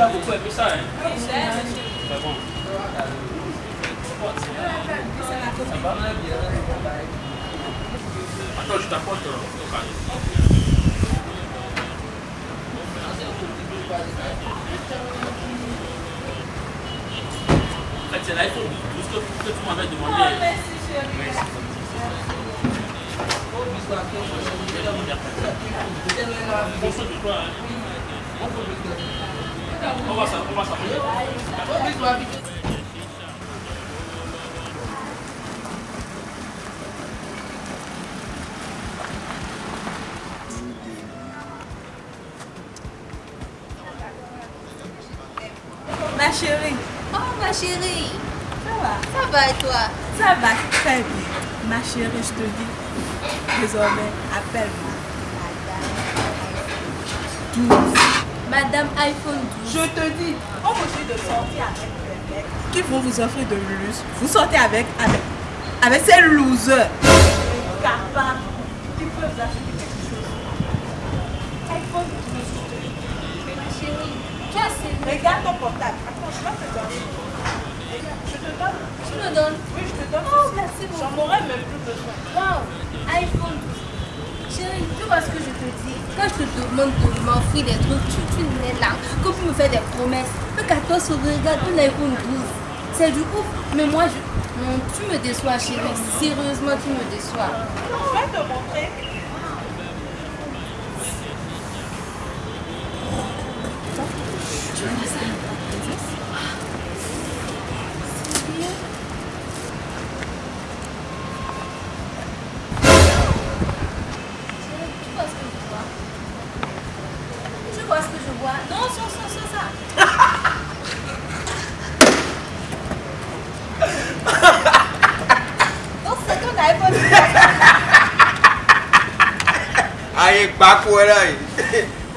que tu as, tu as beaucoup aimé ça, hein Vraiment. Ça va Attends, je t'apporte au carré. En fait, c'est l'iPhone 12 que, que tu m'avais demandé. Bonsoir Ma chérie, Oh, ma chérie. ça va? Ça va et toi? Ça va très bien. Ma chérie, je te dis, désormais, appelle-moi. Madame iPhone 12. Je te dis, on vous dit de sortir avec des mecs qui vont vous offrir de luxe. Vous sortez avec, avec, avec ces losers. Capables, qui peuvent vous acheter quelque chose. iPhone 12. Ma chérie, tu as assez. Regarde ton portable. Attends, je vais te donner. Je te donne. Tu me donnes. Oui, je te donne. Oh, merci beaucoup. J'en aurais même plus besoin. Wow, iPhone 12. Chérie, tu vois ce que je te dis? Quand je te demande de m'offrir des trucs, tu, tu n'es là. Quand tu me fais des promesses, un 14 février, regarde un iPhone 12. C'est du ouf. Mais moi, je... tu me déçois, chérie. Sérieusement, tu me déçois. Je vais te montrer. Tu vois ce que je vois Tu vois ce que je vois Non, sur ça, sur ça. Donc c'est ton iPhone 12. ayé gbáko ẹ láyé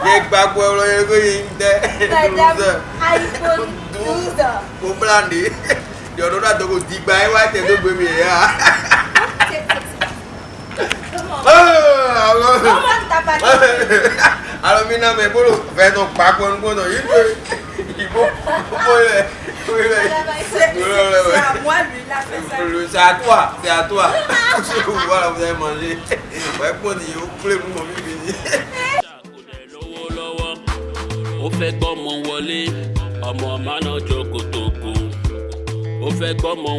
yé gbáko ẹ lọ yẹ kó yé ń tẹ Madame iPhone 12. kó blande yọ̀dọ̀ náà tó kò di gba ẹ wá tẹ tó gbé mi yẹ ha. Comment t'as pas alomi náà bẹ bolo fẹ tó kpakpọ nu gbọdọ yìí tó ìbò ìbò lẹ wíwẹ ìbò lẹ wẹ ìbò c'est à toi c'est à toi je vous vois là avez mangé wẹ kpọ ni yóò kúlẹ̀ mú mọ̀ bíbí ni. ó fẹ́ gbọ́mọ wọlé ọmọ mánà jókòó tó kù. Ó fẹ́ gbọ́mọ.